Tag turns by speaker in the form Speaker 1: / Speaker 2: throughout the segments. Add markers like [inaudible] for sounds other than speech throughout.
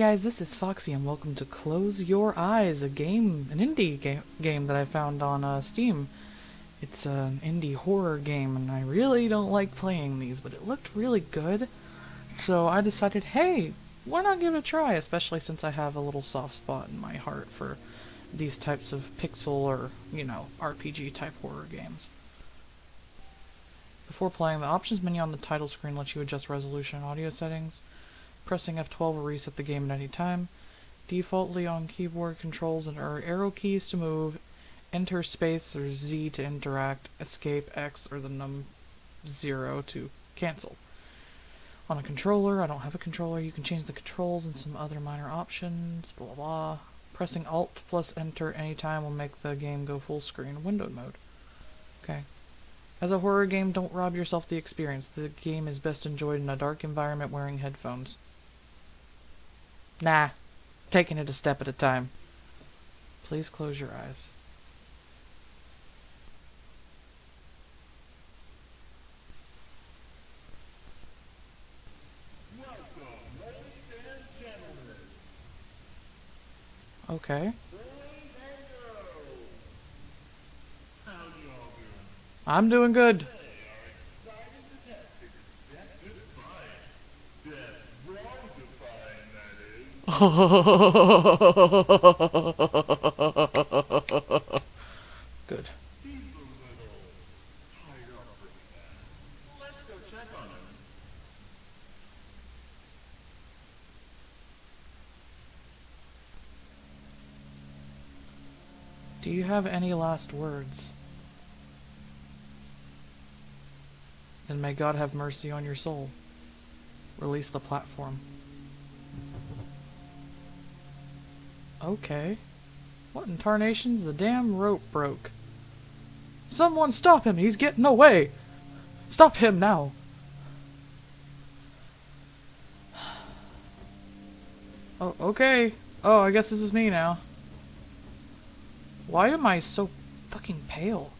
Speaker 1: Guys, this is Foxy and welcome to Close Your Eyes, a game, an indie ga game that I found on uh, Steam. It's an indie horror game and I really don't like playing these, but it looked really good. So I decided, hey, why not give it a try, especially since I have a little soft spot in my heart for these types of pixel or, you know, RPG type horror games. Before playing, the options menu on the title screen lets you adjust resolution and audio settings. Pressing F12 will reset the game at any time. Defaultly on keyboard controls and are arrow keys to move, enter space or Z to interact, escape X or the num 0 to cancel. On a controller, I don't have a controller, you can change the controls and some other minor options, blah blah. Pressing Alt plus Enter anytime will make the game go full screen windowed mode. Okay. As a horror game, don't rob yourself the experience. The game is best enjoyed in a dark environment wearing headphones. Nah. Taking it a step at a time. Please close your eyes. Okay. I'm doing good. Good. Do you have any last words? Then may God have mercy on your soul. Release the platform. Okay. What in tarnations? The damn rope broke. Someone stop him! He's getting away! Stop him now! [sighs] Oh, okay. Oh, I guess this is me now. Why am I so fucking pale?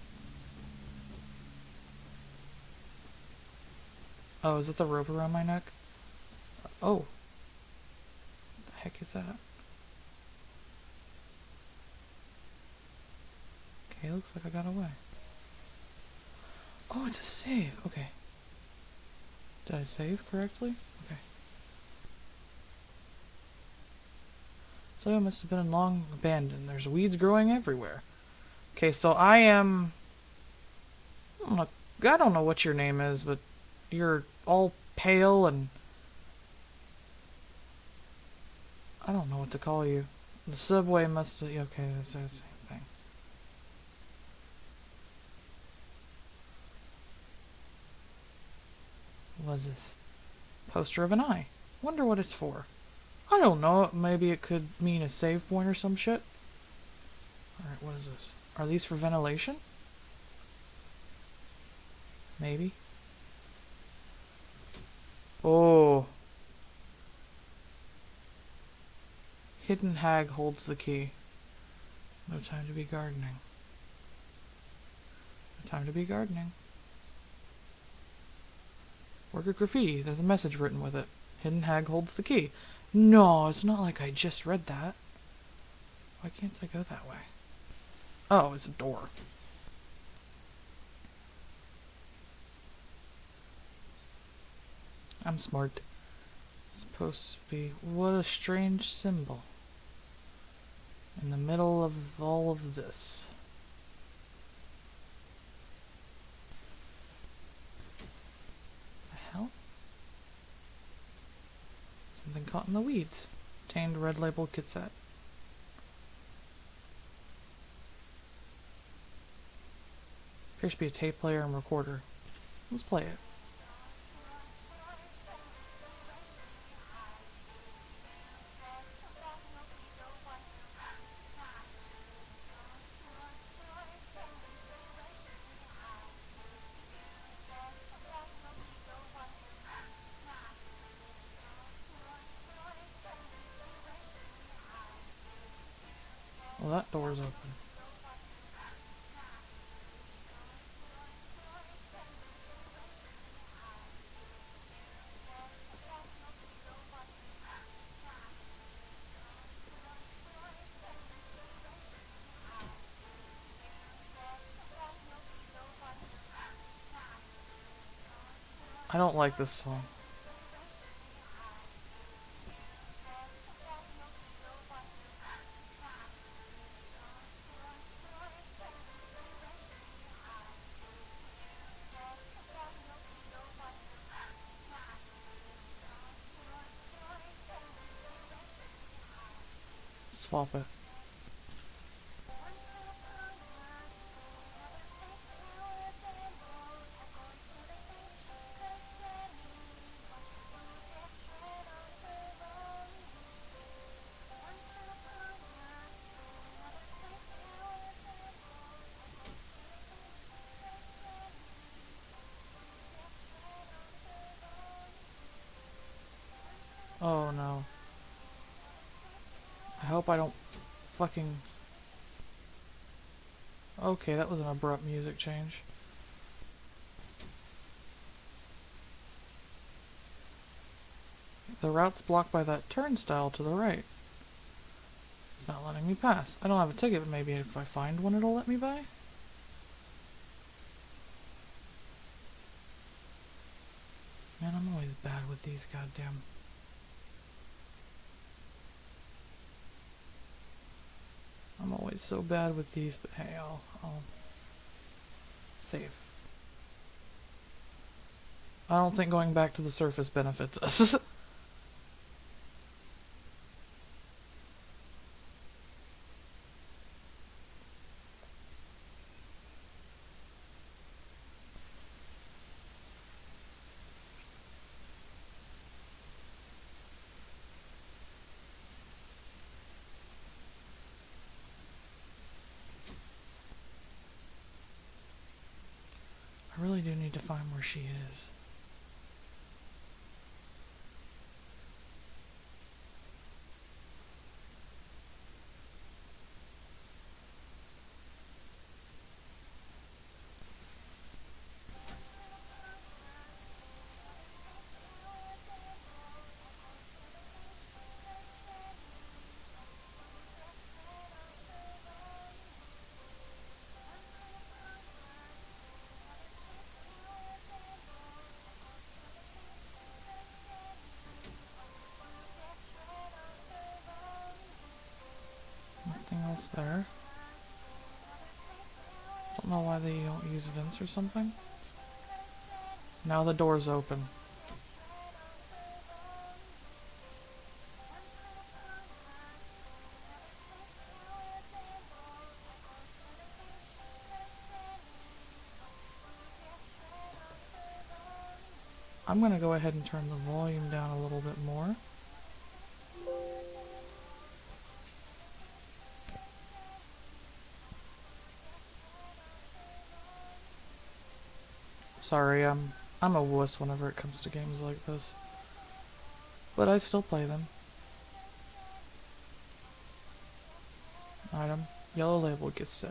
Speaker 1: Oh, is it the rope around my neck? Oh. What the heck is that? Okay, looks like I got away. Oh, it's a save. Okay. Did I save correctly? Okay. So it must have been long abandoned. There's weeds growing everywhere. Okay, so I am... I don't know, I don't know what your name is, but you're all pale and... I don't know what to call you. The subway must. Okay, that's, that's was this? Poster of an eye. Wonder what it's for. I don't know, maybe it could mean a save point or some shit. Alright, what is this? Are these for ventilation? Maybe. Oh. Hidden hag holds the key. No time to be gardening. No time to be gardening. Work of graffiti. There's a message written with it. Hidden hag holds the key. No, it's not like I just read that. Why can't I go that way? Oh, it's a door. I'm smart. supposed to be... What a strange symbol. In the middle of all of this. Something caught in the weeds. Obtained red label cassette. Appears to be a tape player and recorder. Let's play it. I don't like this song. Hope I don't fucking... Okay, that was an abrupt music change. The route's blocked by that turnstile to the right. It's not letting me pass. I don't have a ticket, but maybe if I find one it'll let me by? Man, I'm always bad with these goddamn... So bad with these, but hey, I'll, I'll save. I don't think going back to the surface benefits us. [laughs] I really do need to find she is. Don't know why they don't use vents or something. Now the door's open. I'm gonna go ahead and turn the volume down a little bit more. Sorry, I'm I'm a wuss whenever it comes to games like this. But I still play them. Item. Yellow label cassette.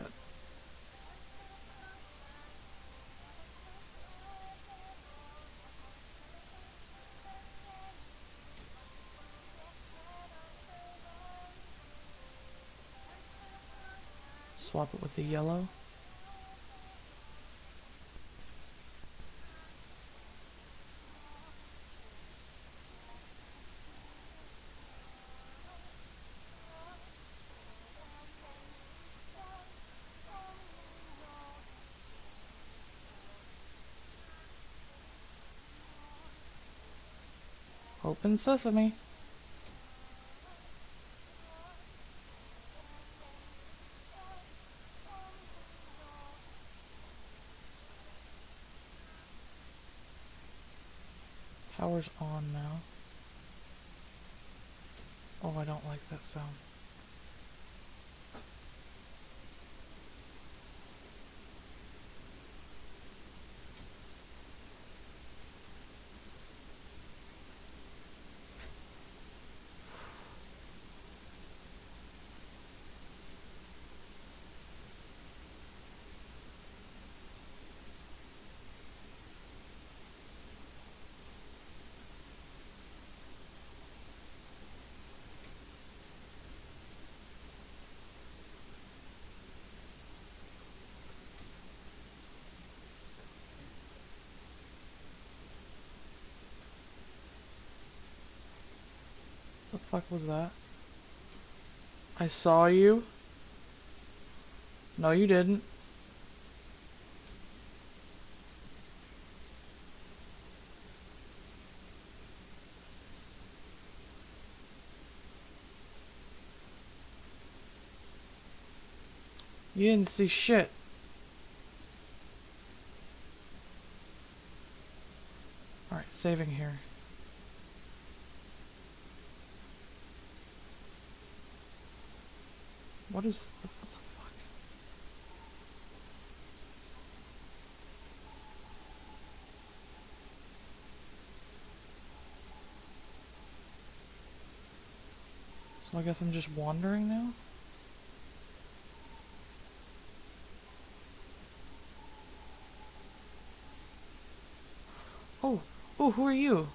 Speaker 1: Swap it with the yellow. Open sesame. Power's on now. Oh, I don't like that sound. Fuck was that? I saw you. No, you didn't. You didn't see shit. Alright, saving here. What is the, what the fuck? So I guess I'm just wandering now? Oh, oh, who are you?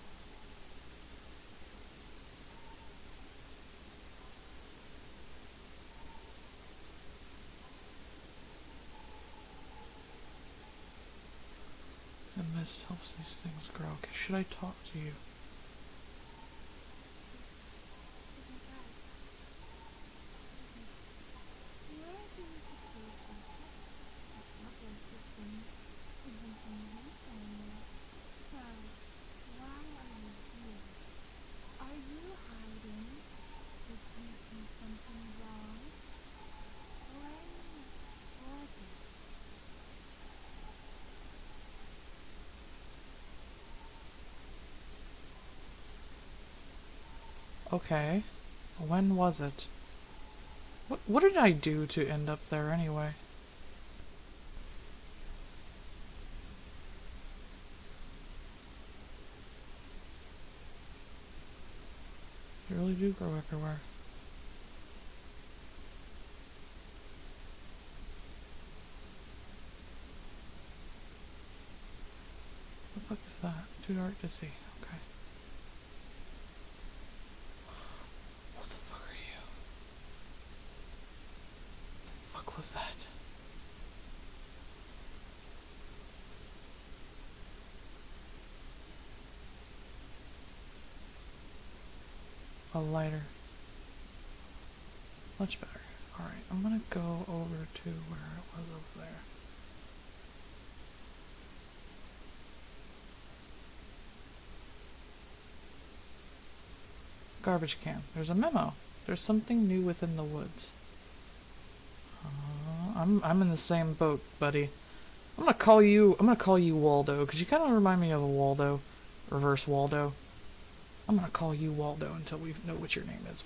Speaker 1: The mist helps these things grow. Okay, should I talk to you? Okay. When was it? What, what did I do to end up there anyway? They really do grow everywhere. What the fuck is that? Too dark to see. Okay. What the fuck are you? The fuck was that? A lighter. Much better. Alright, I'm gonna go over to where it was over there. Garbage can. There's a memo. There's something new within the woods. Uh, I'm I'm in the same boat, buddy. I'm gonna call you. I'm gonna call you Waldo because you kind of remind me of a Waldo, reverse Waldo. I'm gonna call you Waldo until we know what your name is.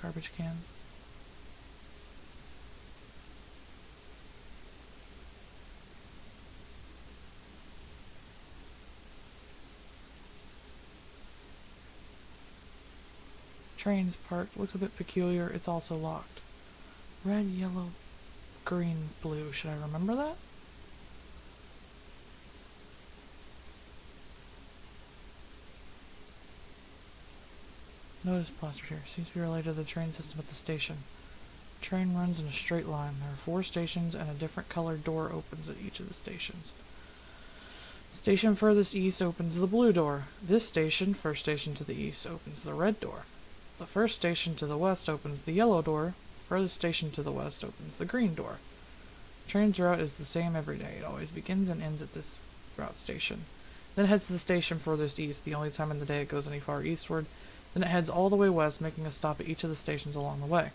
Speaker 1: Garbage can. Trains parked. Looks a bit peculiar. It's also locked. Red, yellow, green, blue. Should I remember that? Notice plastered here. Seems to be related to the train system at the station. Train runs in a straight line. There are four stations and a different colored door opens at each of the stations. Station furthest east opens the blue door. This station, first station to the east, opens the red door. The first station to the west opens the yellow door. Furthest station to the west opens the green door. The train's route is the same every day. It always begins and ends at this route station. Then it heads to the station furthest east, the only time in the day it goes any far eastward. Then it heads all the way west, making a stop at each of the stations along the way.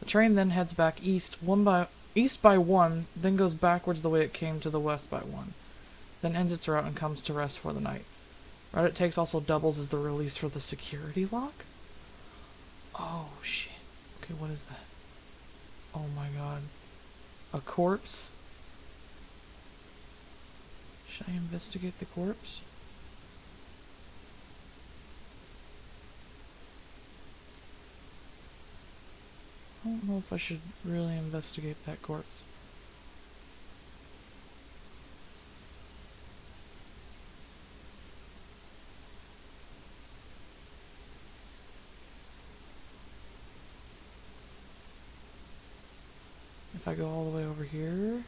Speaker 1: The train then heads back east one by east by one, then goes backwards the way it came to the west by one. Then ends its route and comes to rest for the night. Route it takes also doubles as the release for the security lock? Oh shit. Okay, what is that? Oh my god. A corpse? Should I investigate the corpse? I don't know if I should really investigate that corpse. If I go all the way over here...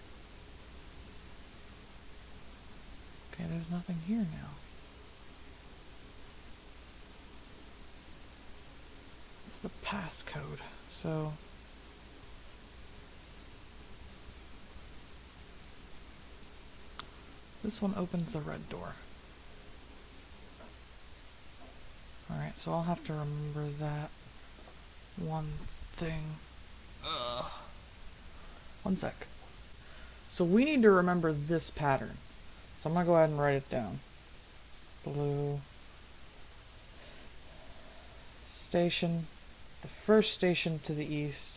Speaker 1: Okay, there's nothing here now. It's the passcode, so... This one opens the red door. Alright, so I'll have to remember that one thing. Ugh. One sec. So we need to remember this pattern. So I'm gonna go ahead and write it down. Blue. Station. The first station to the east.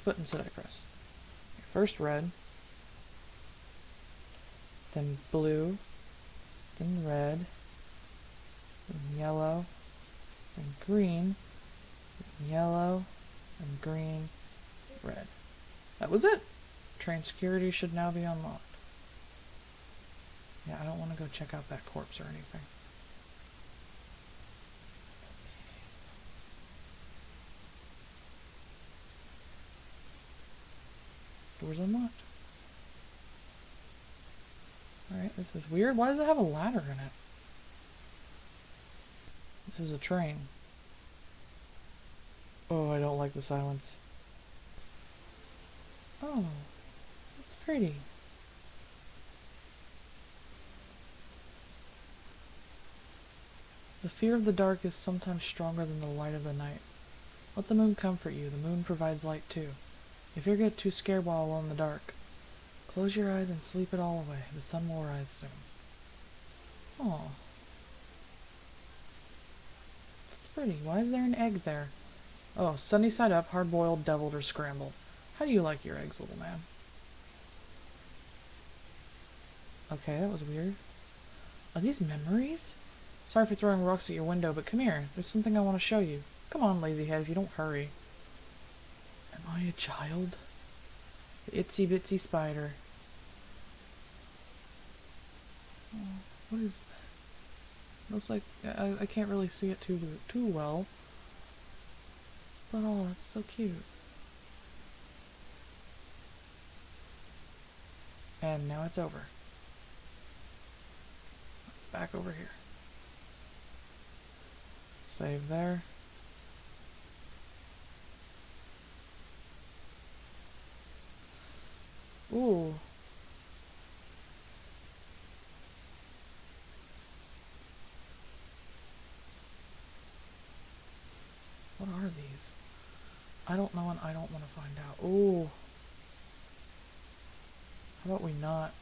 Speaker 1: Which button should I press? First red, then blue, then red, then yellow, then green, then yellow, and green, red. That was it! Train security should now be unlocked. Yeah, I don't want to go check out that corpse or anything. Doors unlocked. Alright, this is weird. Why does it have a ladder in it? This is a train. Oh, I don't like the silence. Oh, that's pretty. The fear of the dark is sometimes stronger than the light of the night. Let the moon comfort you. The moon provides light too. If you get too scared while alone in the dark, close your eyes and sleep it all away. The sun will rise soon. Oh, That's pretty. Why is there an egg there? Oh, sunny side up, hard-boiled, deviled, or scrambled. How do you like your eggs, little man? Okay, that was weird. Are these memories? Sorry for throwing rocks at your window, but come here. There's something I want to show you. Come on, lazy head, if you don't hurry. Am I a child? Itsy bitsy spider. Oh, what is that? Looks like I, I can't really see it too too well. But oh, it's so cute. And now it's over. Back over here. Save there. Ooh. What are these? I don't know and I don't want to find out. Ooh. How about we not?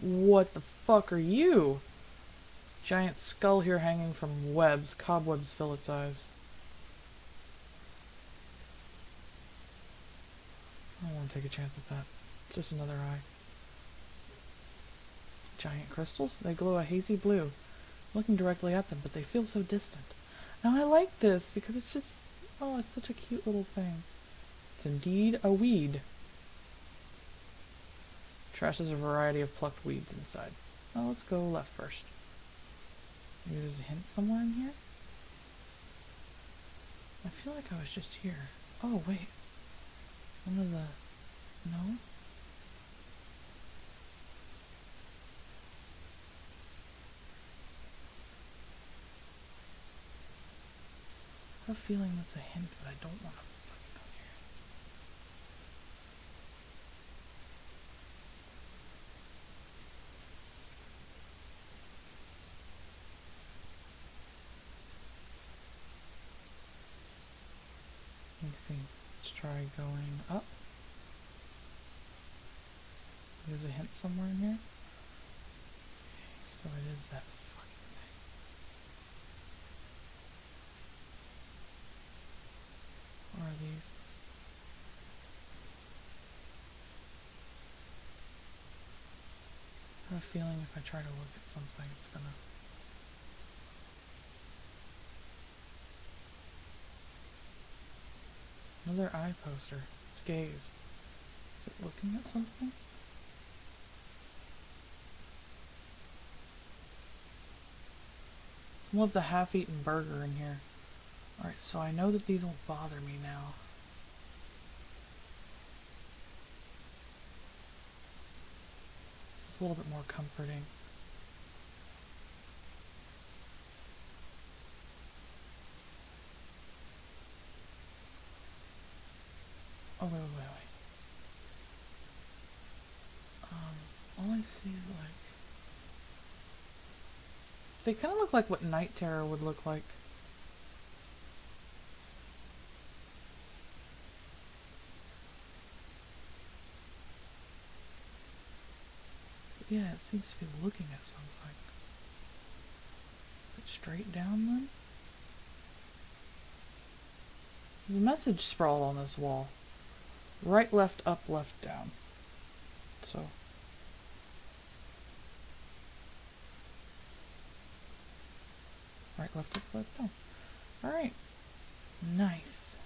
Speaker 1: What the fuck are you? Giant skull here hanging from webs. Cobwebs fill its eyes. I don't want to take a chance at that. It's just another eye. Giant crystals? They glow a hazy blue. looking directly at them, but they feel so distant. Now I like this because it's just... Oh, it's such a cute little thing. It's indeed a weed. Trash a variety of plucked weeds inside. Well, let's go left first. Maybe there's a hint somewhere in here? I feel like I was just here. Oh, wait. One of the... No? I have a feeling that's a hint, but I don't want to by going up. There's a hint somewhere in here. So it is that fucking thing. What are these? I have a feeling if I try to look at something, it's gonna Another eye poster. It's gaze. Is it looking at something? Some of the half-eaten burger in here. Alright, so I know that these won't bother me now. It's a little bit more comforting. Oh, wait, wait, wait, wait. Um, all I see is like... They kind of look like what Night Terror would look like. Yeah, it seems to be looking at something. Is it straight down then? There's a message sprawled on this wall. Right, left, up, left, down. So. Right, left, left, down. Alright. Nice.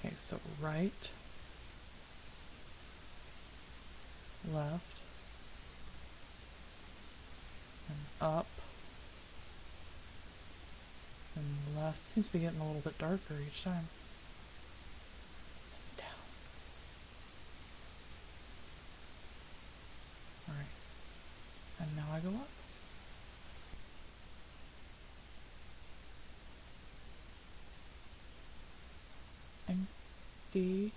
Speaker 1: Okay, so right. left and up left. Seems to be getting a little bit darker each time. And down. Alright. And now I go up. Empty.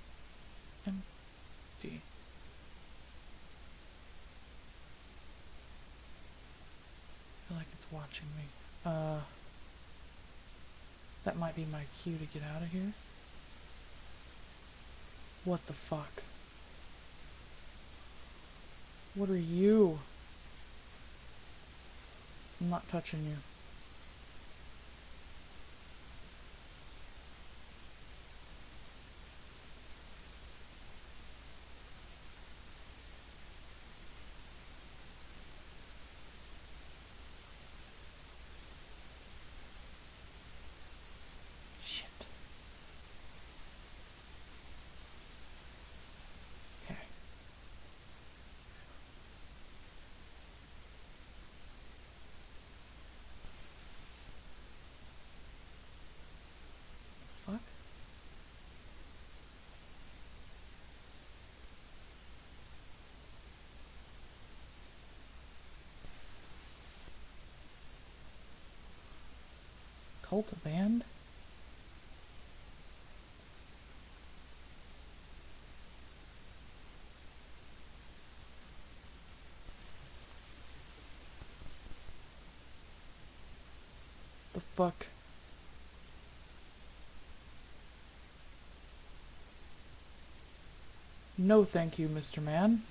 Speaker 1: Empty. feel like it's watching me. Uh, that might be my cue to get out of here. What the fuck? What are you? I'm not touching you. Shit. Okay. Fuck. The fuck? No thank you, Mr. Man.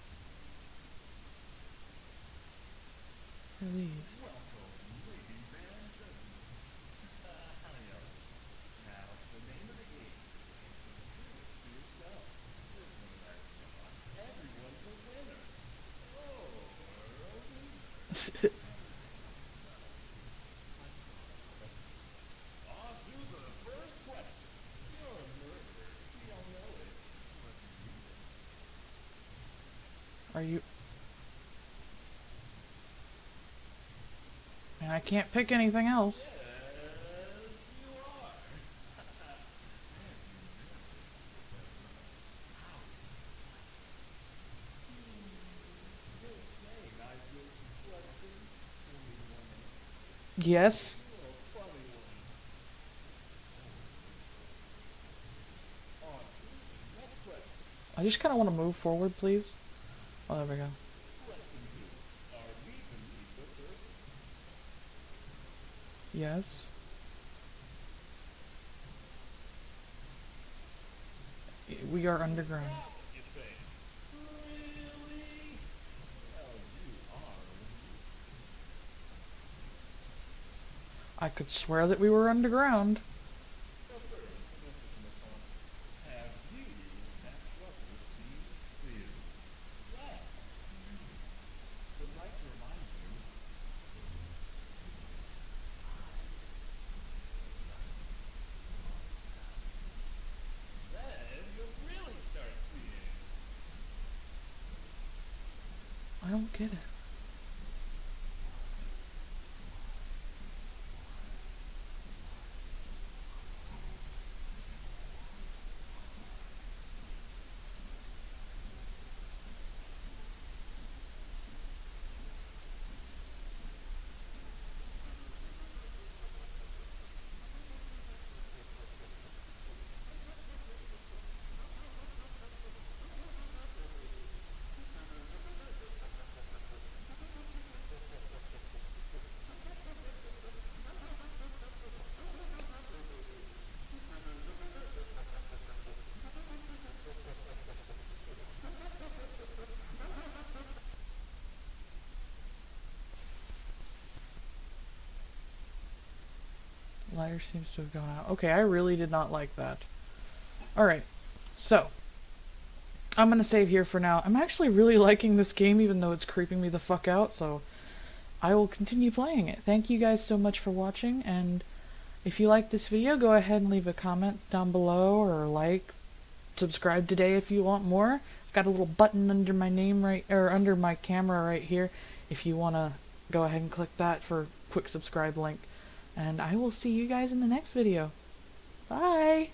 Speaker 1: What can't pick anything else. Yes. I just kind of want to move forward, please. Oh, there we go. Yes. We are underground. I could swear that we were underground.
Speaker 2: So first, the message in response. Have you had trouble seeing clearly? Well, would like to remind you. Then you'll really start seeing.
Speaker 1: I don't get it. Seems to have gone out. Okay, I really did not like that. Alright, so. I'm gonna save here for now. I'm actually really [laughs] liking this game even though it's creeping me the fuck out, so I will continue playing it. Thank you guys so much for watching, and if you like this video, go ahead and leave a comment down below, or like, subscribe today if you want more. I've got a little button under my name right, or under my camera right here, if you want to go ahead and click that for quick subscribe link. And I will see you guys in the next video. Bye!